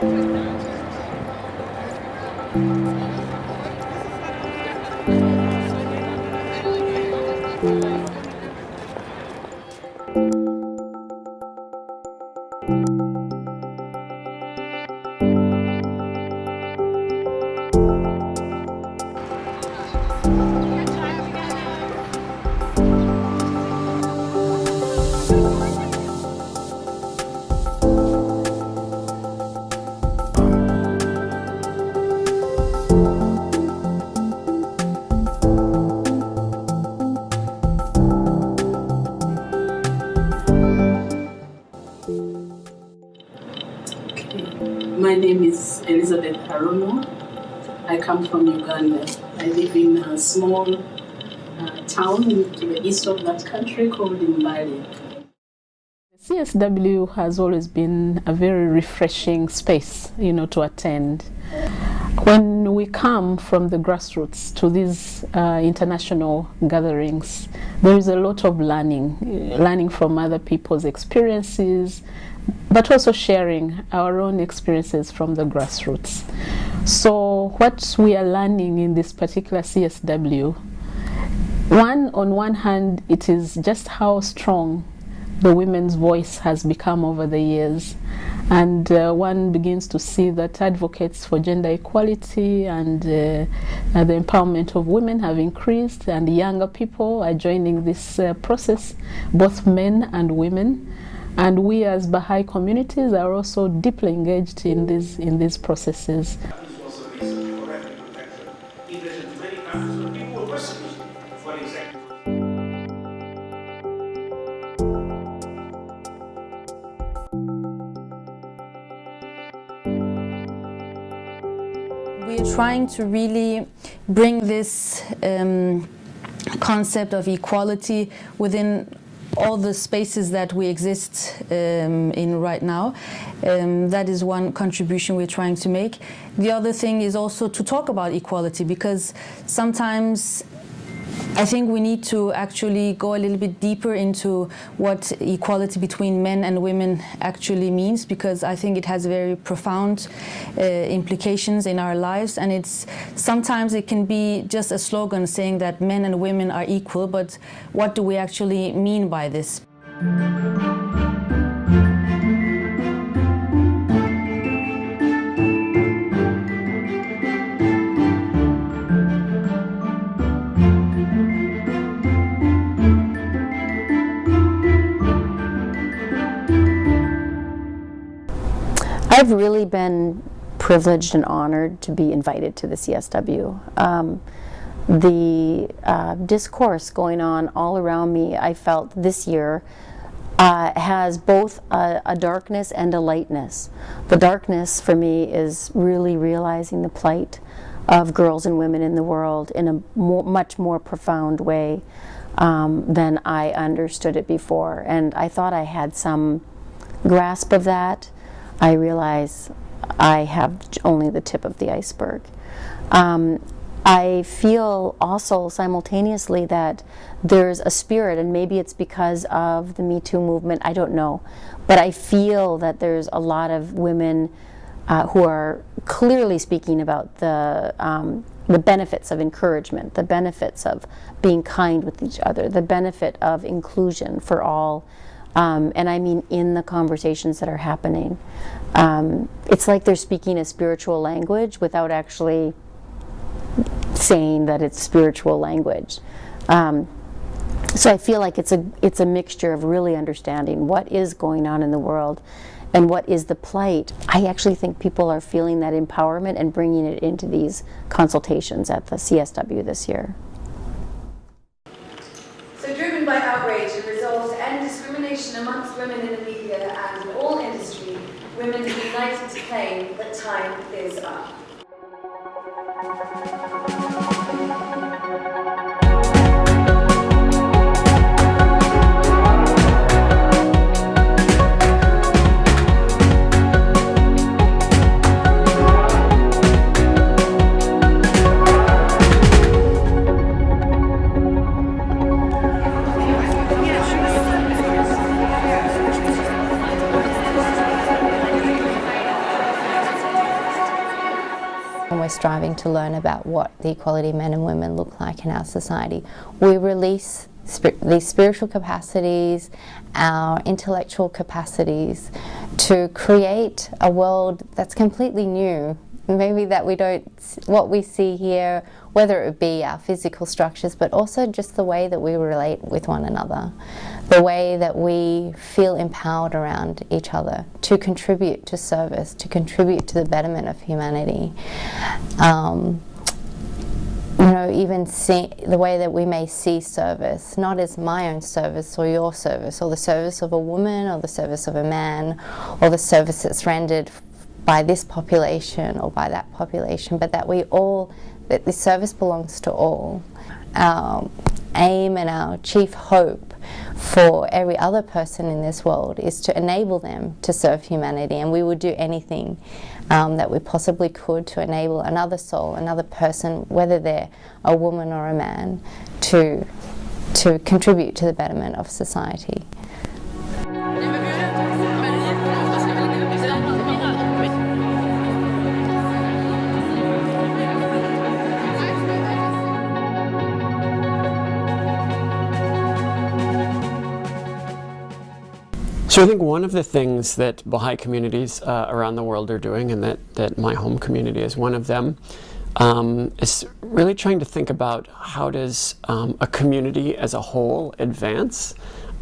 了。My name is Elizabeth Haruno. I come from Uganda. I live in a small uh, town to the east of that country called Mbale. CSW has always been a very refreshing space, you know, to attend. When we come from the grassroots to these uh, international gatherings, there is a lot of learning, learning from other people's experiences, but also sharing our own experiences from the grassroots. So what we are learning in this particular CSW, one, on one hand, it is just how strong the women's voice has become over the years. And uh, one begins to see that advocates for gender equality and uh, uh, the empowerment of women have increased and younger people are joining this uh, process, both men and women. And we as Baha'i communities are also deeply engaged in these, in these processes. We're trying to really bring this um, concept of equality within all the spaces that we exist um, in right now. Um, that is one contribution we're trying to make. The other thing is also to talk about equality because sometimes I think we need to actually go a little bit deeper into what equality between men and women actually means because I think it has very profound uh, implications in our lives and it's sometimes it can be just a slogan saying that men and women are equal but what do we actually mean by this? I've really been privileged and honored to be invited to the CSW. Um, the uh, discourse going on all around me, I felt this year, uh, has both a, a, darkness and a lightness. The darkness for me is really realizing the plight of girls and women in the world in a much more profound way um, than I understood it before. And I thought I had some grasp of that. I realize I have only the tip of the iceberg. Um, I feel also simultaneously that there's a spirit, and maybe it's because of the Me Too movement, I don't know. But I feel that there's a lot of women uh, who are clearly speaking about the, um, the benefits of encouragement, the benefits of being kind with each other, the benefit of inclusion for all um, and I mean in the conversations that are happening. Um, it's like they're speaking a spiritual language without actually saying that it's spiritual language. Um, so I feel like it's a it's a mixture of really understanding what is going on in the world and what is the plight. I actually think people are feeling that empowerment and bringing it into these consultations at the CSW this year. So driven by outrage and resolve to end discrimination amongst women in the media and in all industry, women united to claim that time is up. Striving to learn about what the equality men and women look like in our society. We release these spiritual capacities, our intellectual capacities to create a world that's completely new. Maybe that we don't, what we see here, whether it be our physical structures, but also just the way that we relate with one another, the way that we feel empowered around each other to contribute to service, to contribute to the betterment of humanity. Um, you know, even see the way that we may see service, not as my own service or your service, or the service of a woman, or the service of a man, or the service that's rendered by this population or by that population, but that we all, that this service belongs to all. Our aim and our chief hope for every other person in this world is to enable them to serve humanity, and we would do anything um, that we possibly could to enable another soul, another person, whether they're a woman or a man, to, to contribute to the betterment of society. So I think one of the things that Baha'i communities uh, around the world are doing, and that, that my home community is one of them, um, is really trying to think about how does um, a community as a whole advance,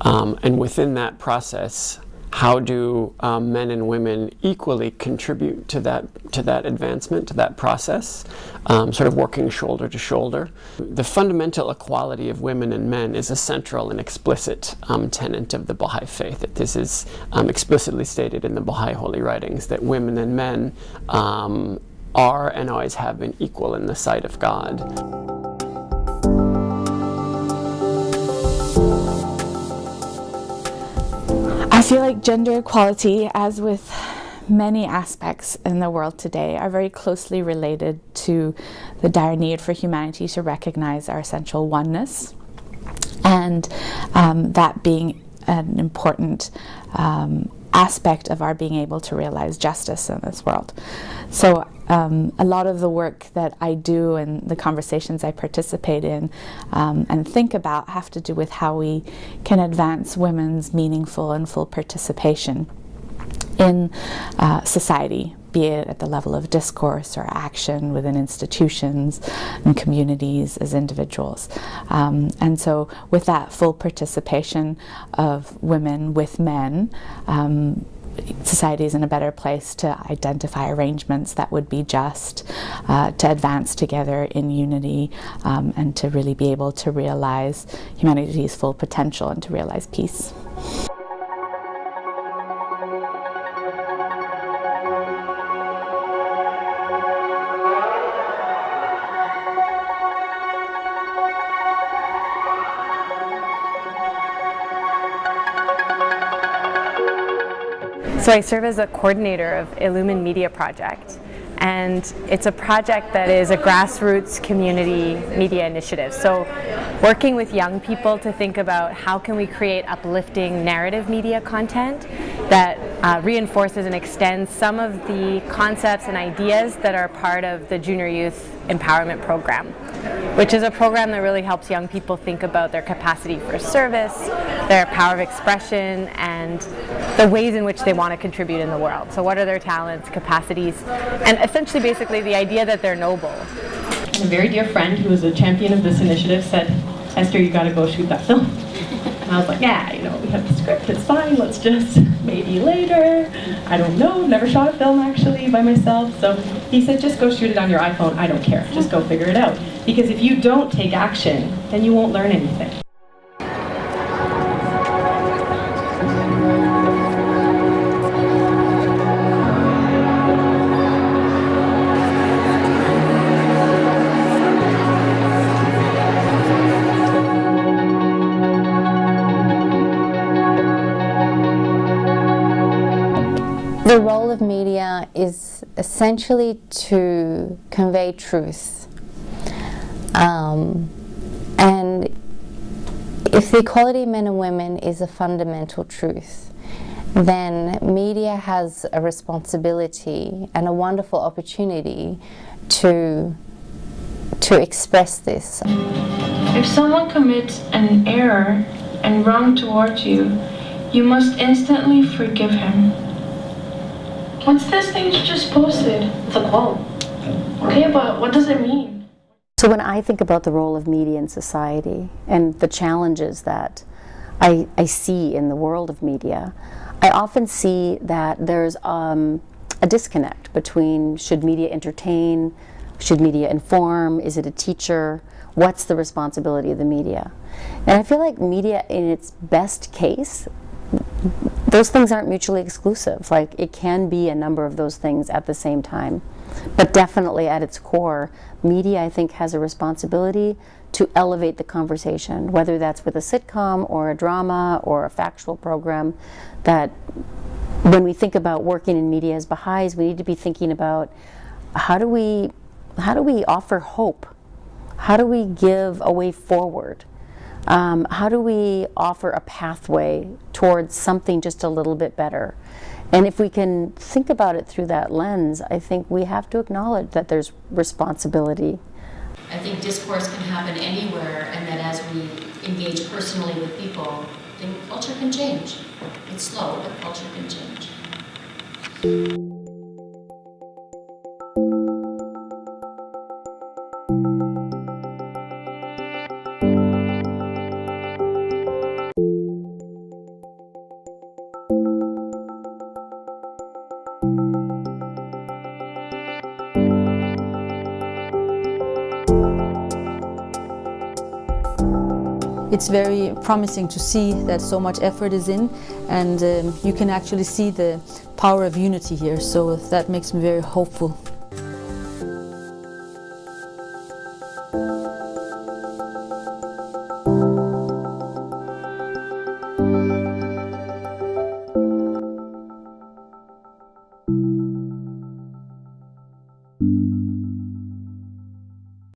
um, and within that process, how do um, men and women equally contribute to that to that advancement, to that process, um, sort of working shoulder to shoulder. The fundamental equality of women and men is a central and explicit um, tenet of the Baha'i faith. That this is um, explicitly stated in the Baha'i holy writings that women and men um, are and always have been equal in the sight of God. Feel like gender equality, as with many aspects in the world today, are very closely related to the dire need for humanity to recognize our essential oneness, and um, that being an important um, aspect of our being able to realize justice in this world. So um, a lot of the work that I do and the conversations I participate in um, and think about have to do with how we can advance women's meaningful and full participation in uh, society, be it at the level of discourse or action within institutions and communities as individuals. Um, and so with that full participation of women with men, um, society is in a better place to identify arrangements that would be just, uh, to advance together in unity, um, and to really be able to realize humanity's full potential and to realize peace. So I serve as a coordinator of Illumine Media Project and it's a project that is a grassroots community media initiative. So working with young people to think about how can we create uplifting narrative media content that uh, reinforces and extends some of the concepts and ideas that are part of the Junior Youth Empowerment Program which is a program that really helps young people think about their capacity for service, their power of expression, and the ways in which they want to contribute in the world. So what are their talents, capacities, and essentially basically the idea that they're noble. A very dear friend who was a champion of this initiative said, Esther, you gotta go shoot that film. And I was like, yeah, you know, we have the script, it's fine, let's just, maybe later. I don't know, never shot a film actually by myself. So he said, just go shoot it on your iPhone, I don't care, just go figure it out. Because if you don't take action, then you won't learn anything. The role of media is essentially to convey truth. Um, and if the equality of men and women is a fundamental truth, then media has a responsibility and a wonderful opportunity to to express this. If someone commits an error and wrong towards you, you must instantly forgive him. What's this thing you just posted? It's a quote. Okay, but what does it mean? So when I think about the role of media in society and the challenges that I, I see in the world of media, I often see that there's um, a disconnect between should media entertain, should media inform, is it a teacher, what's the responsibility of the media? And I feel like media in its best case, those things aren't mutually exclusive. Like it can be a number of those things at the same time. But definitely at its core, media I think has a responsibility to elevate the conversation, whether that's with a sitcom or a drama or a factual program, that when we think about working in media as Baha'is, we need to be thinking about how do we, how do we offer hope? How do we give a way forward? Um, how do we offer a pathway towards something just a little bit better? And if we can think about it through that lens, I think we have to acknowledge that there's responsibility. I think discourse can happen anywhere, and that as we engage personally with people, then culture can change. It's slow, but culture can change. It's very promising to see that so much effort is in and um, you can actually see the power of unity here so that makes me very hopeful.